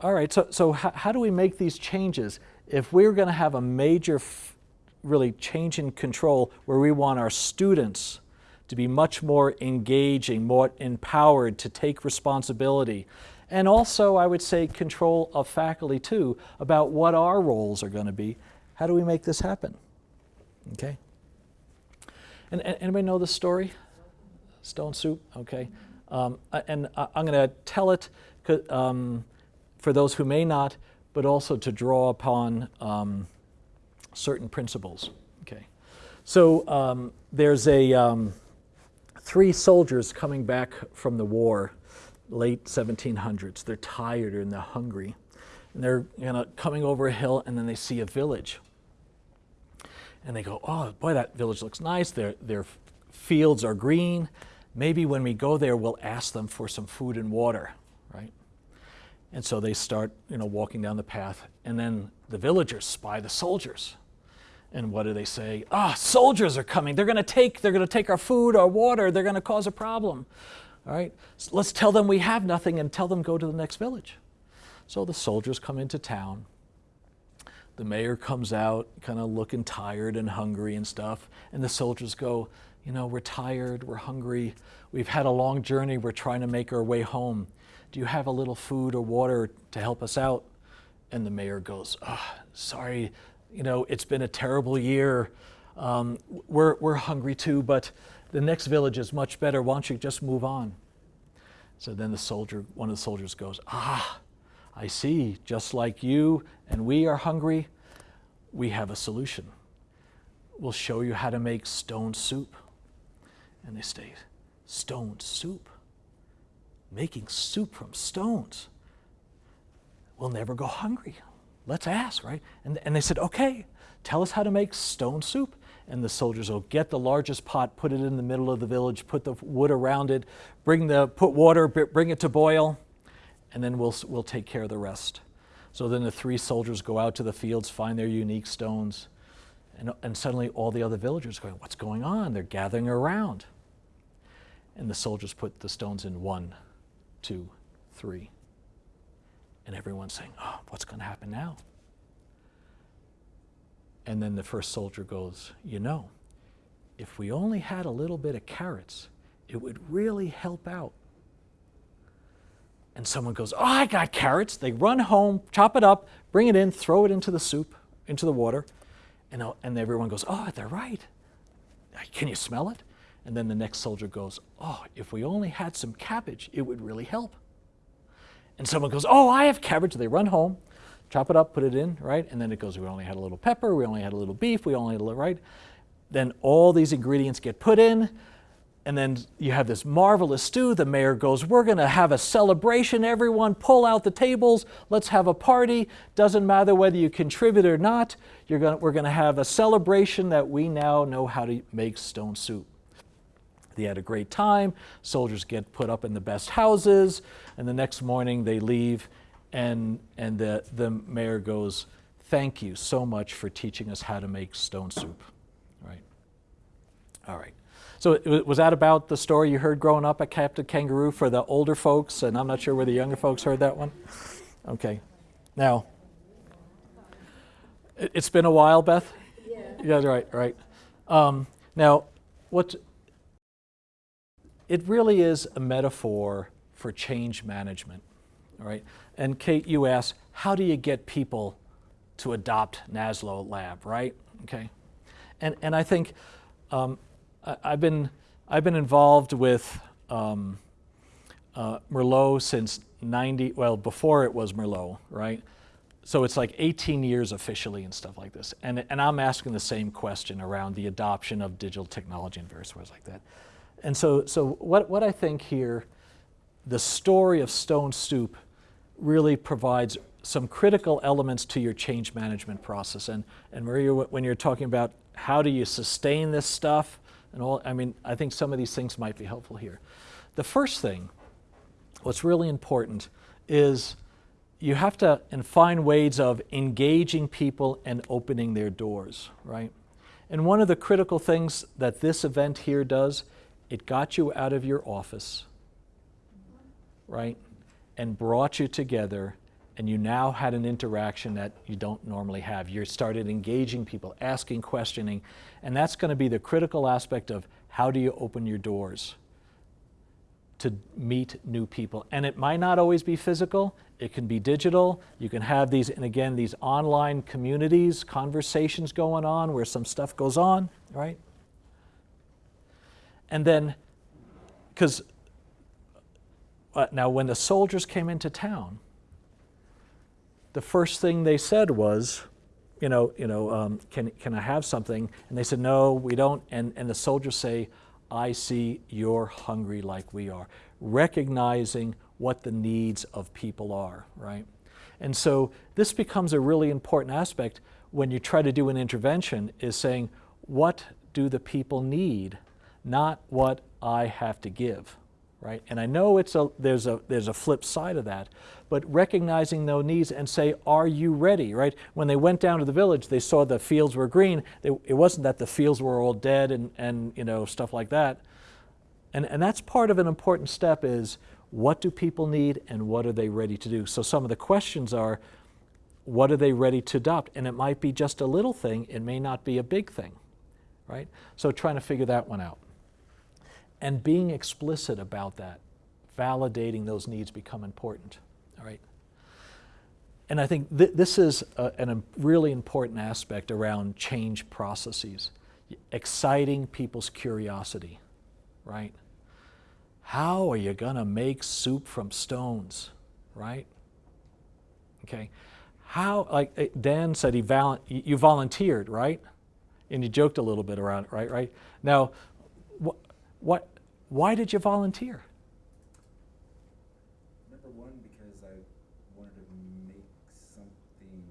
all right, so, so how, do we make these changes? If we're gonna have a major, really change in control where we want our students to be much more engaging, more empowered to take responsibility, and also, I would say, control of faculty too about what our roles are going to be. How do we make this happen? Okay. And, and anybody know the story? Stone Soup? Okay. Um, and I'm going to tell it um, for those who may not, but also to draw upon um, certain principles. Okay. So um, there's a um, three soldiers coming back from the war late 1700s. They're tired and they're hungry. And they're you know, coming over a hill and then they see a village. And they go, oh, boy, that village looks nice. Their, their fields are green. Maybe when we go there, we'll ask them for some food and water, right? And so they start, you know, walking down the path. And then the villagers spy the soldiers. And what do they say? Ah, soldiers are coming. They're going to take, they're going to take our food, our water. They're going to cause a problem. All right, so let's tell them we have nothing and tell them go to the next village. So the soldiers come into town. The mayor comes out kind of looking tired and hungry and stuff. And the soldiers go, you know, we're tired, we're hungry, we've had a long journey, we're trying to make our way home. Do you have a little food or water to help us out? And the mayor goes, oh, sorry, you know, it's been a terrible year. Um, we're, we're hungry too, but the next village is much better. Why don't you just move on? So then the soldier, one of the soldiers goes, Ah, I see, just like you and we are hungry, we have a solution. We'll show you how to make stone soup. And they say, Stone soup? Making soup from stones? We'll never go hungry. Let's ask, right? And, and they said, Okay, tell us how to make stone soup. And the soldiers will get the largest pot, put it in the middle of the village, put the wood around it, bring the, put water, bring it to boil, and then we'll, we'll take care of the rest. So then the three soldiers go out to the fields, find their unique stones, and, and suddenly all the other villagers going, What's going on? They're gathering around. And the soldiers put the stones in one, two, three. And everyone's saying, Oh, what's going to happen now? And then the first soldier goes, You know, if we only had a little bit of carrots, it would really help out. And someone goes, Oh, I got carrots. They run home, chop it up, bring it in, throw it into the soup, into the water. And, and everyone goes, Oh, they're right. Can you smell it? And then the next soldier goes, Oh, if we only had some cabbage, it would really help. And someone goes, Oh, I have cabbage. They run home, chop it up, put it in, right? And then it goes, We only had a little pepper, we only had a little beef, we only had a little, right? Then all these ingredients get put in and then you have this marvelous stew. The mayor goes, We're going to have a celebration. Everyone, pull out the tables. Let's have a party. Doesn't matter whether you contribute or not. Gonna, we're going to have a celebration that we now know how to make stone soup. They had a great time. Soldiers get put up in the best houses. And the next morning they leave, and, and the, the mayor goes, Thank you so much for teaching us how to make stone soup. Right? All right. So was that about the story you heard growing up at Captain Kangaroo for the older folks? And I'm not sure where the younger folks heard that one. Okay. Now, it's been a while, Beth? Yeah. Yeah, right, right. Um, now, what it really is a metaphor for change management, all right? And Kate, you asked, how do you get people to adopt NASLO Lab, right? Okay. And, and I think um, I've been, I've been involved with um, uh, Merlot since 90, well, before it was Merlot, right? So it's like 18 years officially and stuff like this. And, and I'm asking the same question around the adoption of digital technology and various ways like that. And so, so what, what I think here, the story of Stone Soup really provides some critical elements to your change management process. And, and Maria, when you're talking about how do you sustain this stuff, and all, I mean, I think some of these things might be helpful here. The first thing, what's really important, is you have to and find ways of engaging people and opening their doors, right? And one of the critical things that this event here does, it got you out of your office, right? And brought you together and you now had an interaction that you don't normally have. You started engaging people, asking, questioning, and that's going to be the critical aspect of how do you open your doors to meet new people. And it might not always be physical, it can be digital. You can have these, and again, these online communities, conversations going on where some stuff goes on, right? And then, because uh, now when the soldiers came into town, the first thing they said was, you know, you know, um, can, can I have something? And they said, no, we don't. And, and the soldiers say, I see you're hungry like we are, recognizing what the needs of people are, right? And so this becomes a really important aspect when you try to do an intervention is saying, what do the people need, not what I have to give right? And I know it's a, there's, a, there's a flip side of that, but recognizing those needs and say, are you ready, right? When they went down to the village, they saw the fields were green. They, it wasn't that the fields were all dead and, and you know, stuff like that. And, and that's part of an important step is what do people need and what are they ready to do? So some of the questions are, what are they ready to adopt? And it might be just a little thing, it may not be a big thing, right? So trying to figure that one out and being explicit about that, validating those needs become important. All right. and I think th- this is a, an, a really important aspect around change processes, exciting people's curiosity, right? How are you going to make soup from stones, right? Okay. How, like eh, Dan said, he val- you volunteered, right? And you joked a little bit around it, right? Right. Now, what, why did you volunteer? Number one, because I wanted to make something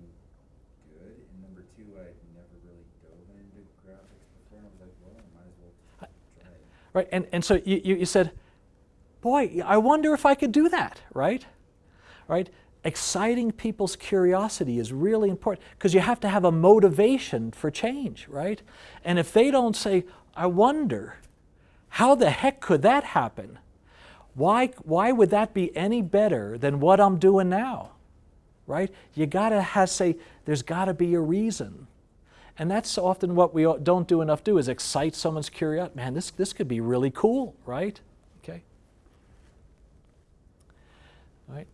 good, and number two, I'd never really dove into graphics before, and I was like, well, I might as well try it. Right. And, and so you, you, you said, boy, I wonder if I could do that, right? Right? Exciting people's curiosity is really important because you have to have a motivation for change, right? And if they don't say, I wonder, how the heck could that happen? Why, why would that be any better than what I'm doing now? Right? You gotta have, say, there's gotta be a reason. And that's often what we don't do enough do is excite someone's curiosity. Man, this, this could be really cool, right? Okay. Right?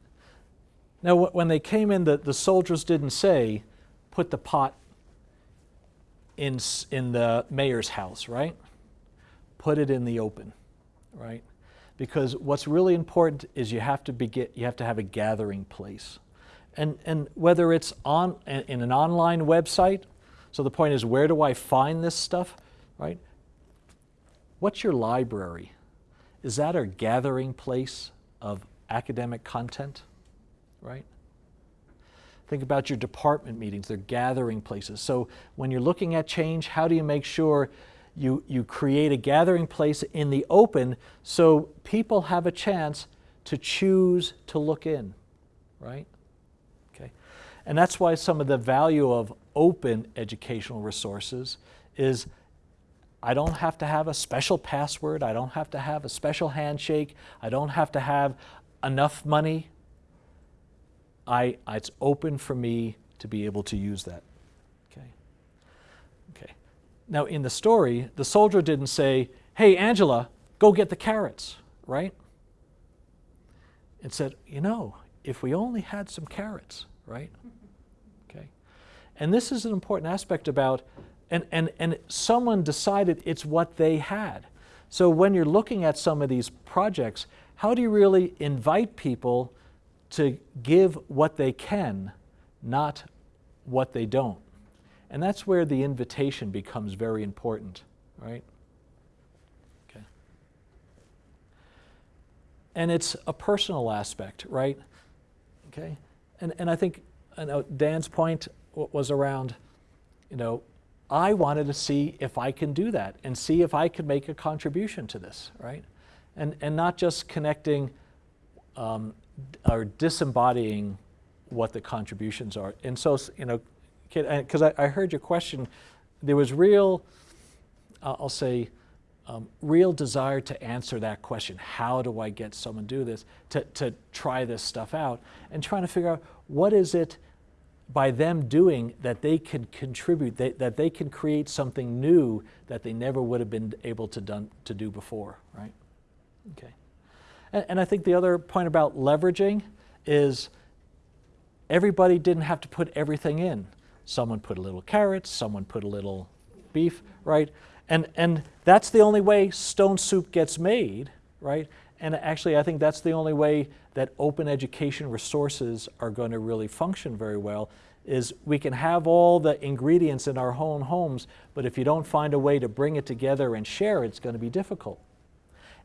Now, when they came in, the, the soldiers didn't say, put the pot in, in the mayor's house, right? Put it in the open, right? Because what's really important is you have to begin, you have to have a gathering place. And, and whether it's on, in an online website, so the point is, where do I find this stuff, right? What's your library? Is that a gathering place of academic content? right? Think about your department meetings, they're gathering places. So when you're looking at change, how do you make sure you, you create a gathering place in the open so people have a chance to choose to look in, right? Okay. And that's why some of the value of open educational resources is I don't have to have a special password, I don't have to have a special handshake, I don't have to have enough money I, it's open for me to be able to use that. Now in the story, the soldier didn't say, "Hey Angela, go get the carrots," right? It said, "You know, if we only had some carrots, right?" Okay. And this is an important aspect about and and and someone decided it's what they had. So when you're looking at some of these projects, how do you really invite people to give what they can, not what they don't. And that's where the invitation becomes very important, right? Okay. And it's a personal aspect, right? Okay. And, and I think I know Dan's point was around, you know, I wanted to see if I can do that and see if I could make a contribution to this, right? And, and not just connecting um, are disembodying what the contributions are. And so, you know, because I, I, heard your question, there was real, uh, I'll say, um, real desire to answer that question. How do I get someone to do this, to, to try this stuff out, and trying to figure out what is it by them doing that they can contribute, they, that they can create something new that they never would have been able to, done, to do before, right? Okay. And, and I think the other point about leveraging is everybody didn't have to put everything in. Someone put a little carrots, someone put a little beef, right? And, and that's the only way stone soup gets made, right? And actually, I think that's the only way that open education resources are going to really function very well is we can have all the ingredients in our own homes, but if you don't find a way to bring it together and share, it's going to be difficult.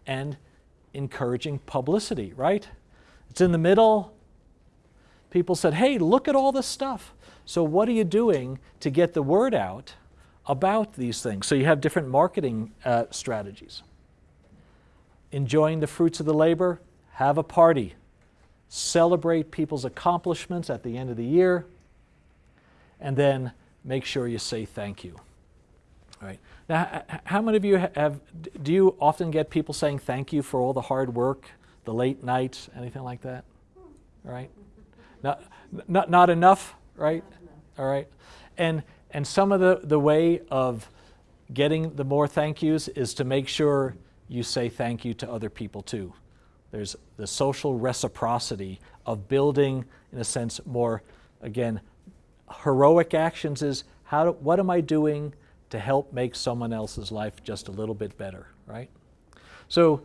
And encouraging publicity, right? It's in the middle. People said, hey, look at all this stuff. So, what are you doing to get the word out about these things? So, you have different marketing uh, strategies. Enjoying the fruits of the labor, have a party. Celebrate people's accomplishments at the end of the year. And then make sure you say thank you. All right. Now, how many of you have, do you often get people saying thank you for all the hard work, the late nights, anything like that? All right? Not, not, not enough, right? All right. And, and some of the, the way of getting the more thank yous is to make sure you say thank you to other people too. There's the social reciprocity of building, in a sense, more again, heroic actions is how what am I doing to help make someone else's life just a little bit better, right? So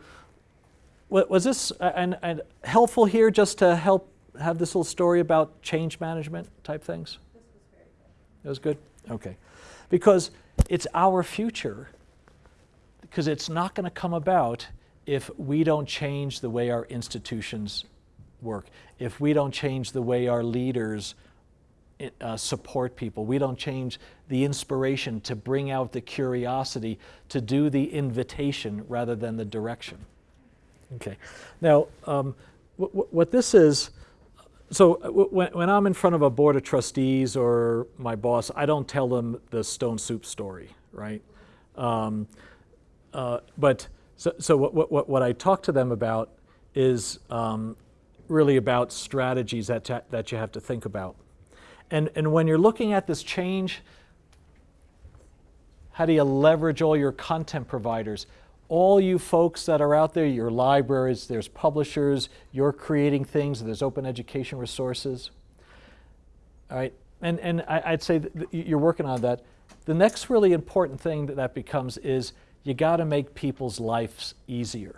was this and, and helpful here just to help have this little story about change management type things? This was good. It was good? Okay. Because it's our future. Because it's not going to come about if we don't change the way our institutions work, if we don't change the way our leaders uh, support people, we don't change the inspiration to bring out the curiosity, to do the invitation rather than the direction. Okay. Now, um, wh- wh- what this is, so uh, when, when I'm in front of a board of trustees or my boss, I don't tell them the stone soup story, right? Um, uh, but so, so what, what- what, I talk to them about is um, really about strategies that, that you have to think about. And, and when you're looking at this change, how do you leverage all your content providers? All you folks that are out there, your libraries, there's publishers, you're creating things, there's open education resources. All right, and, and I, I'd say you're working on that. The next really important thing that that becomes is you got to make people's lives easier,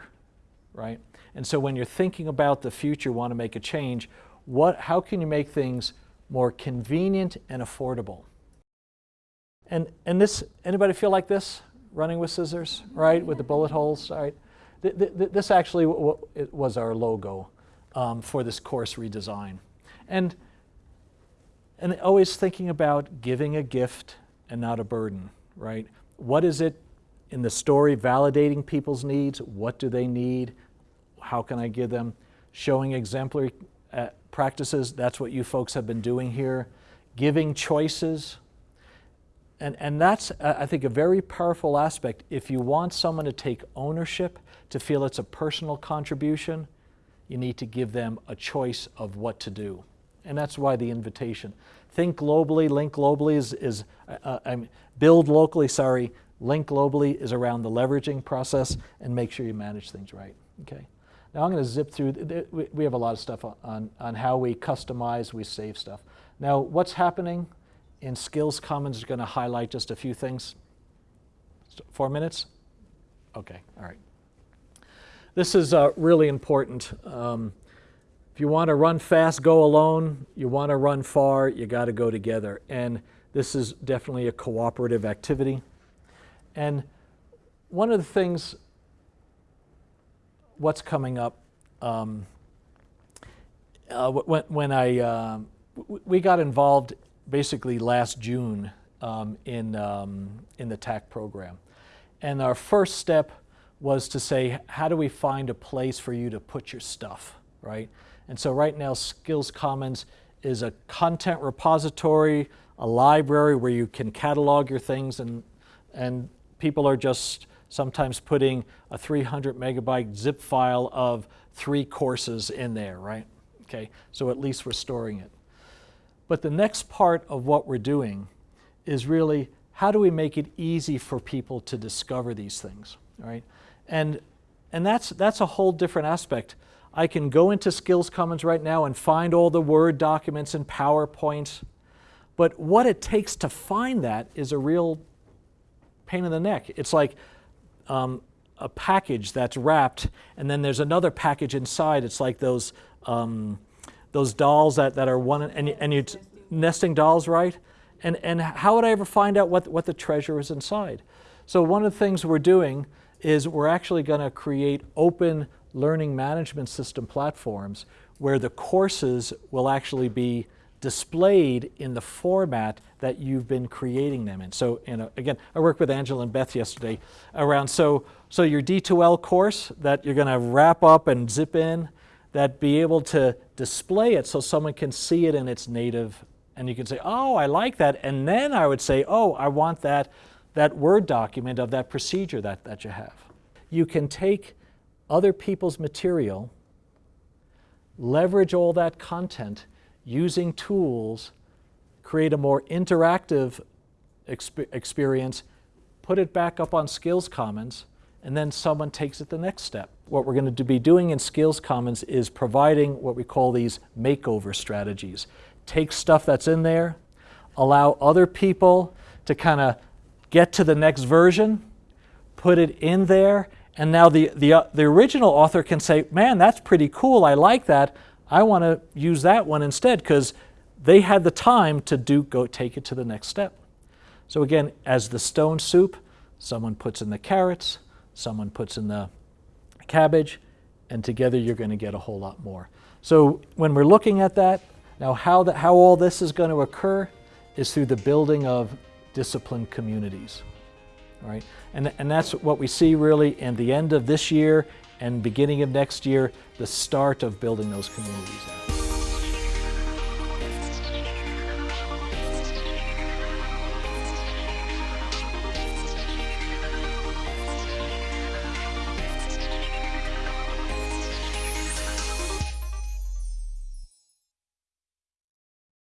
right? And so when you're thinking about the future, want to make a change, what, how can you make things more convenient and affordable? And, and this, anybody feel like this? Running with scissors, right? With the bullet holes, right? Th- th- th- this actually was our logo um, for this course redesign. And, and always thinking about giving a gift and not a burden, right? What is it in the story validating people's needs? What do they need? How can I give them? Showing exemplary uh, practices, that's what you folks have been doing here. Giving choices, and, and that's, uh, I think, a very powerful aspect. If you want someone to take ownership, to feel it's a personal contribution, you need to give them a choice of what to do. And that's why the invitation. Think globally, link globally is, is uh, uh, I mean, build locally, sorry, link globally is around the leveraging process and make sure you manage things right. Okay. Now I'm going to zip through, th- th- we- have a lot of stuff on, on how we customize, we save stuff. Now, what's happening in Skills Commons is going to highlight just a few things. Four minutes? Okay, all right. This is uh, really important. Um, if you want to run fast, go alone. You want to run far, you got to go together. And this is definitely a cooperative activity. And one of the things, what's coming up, um, uh, when, when I, w- we got involved basically last June um, in, um, in the TAACCCT program. And our first step was to say, how do we find a place for you to put your stuff, right? And so right now, Skills Commons is a content repository, a library where you can catalog your things, and, and people are just sometimes putting a 300 megabyte zip file of three courses in there, right? Okay, so at least we're storing it. But the next part of what we're doing is really how do we make it easy for people to discover these things, right? And, and that's, that's a whole different aspect. I can go into Skills Commons right now and find all the Word documents and PowerPoints, but what it takes to find that is a real pain in the neck. It's like um, a package that's wrapped, and then there's another package inside. It's like those um, those dolls that, that are one and and you nesting dolls, right? And and how would I ever find out what what the treasure is inside? So one of the things we're doing is we're actually going to create open learning management system platforms where the courses will actually be displayed in the format that you've been creating them in. So, you know, again, I worked with Angela and Beth yesterday around so so your D2L course that you're going to wrap up and zip in, that be able to display it so someone can see it in its native, and you can say, oh, I like that, and then I would say, oh, I want that that Word document of that procedure that, that you have. You can take other people's material leverage all that content using tools, create a more interactive exp- experience, put it back up on Skills Commons, and then someone takes it the next step. What we're going to be doing in Skills Commons is providing what we call these makeover strategies, take stuff that's in there, allow other people to kind of get to the next version, put it in there, and now the, the, uh, the original author can say, man, that's pretty cool, I like that, I want to use that one instead because they had the time to do go take it to the next step. So again, as the stone soup, someone puts in the carrots, someone puts in the cabbage, and together you're going to get a whole lot more. So when we're looking at that, now how, that, how all this is going to occur is through the building of disciplined communities. All right? And, and that's what we see really in the end of this year and beginning of next year, the start of building those communities.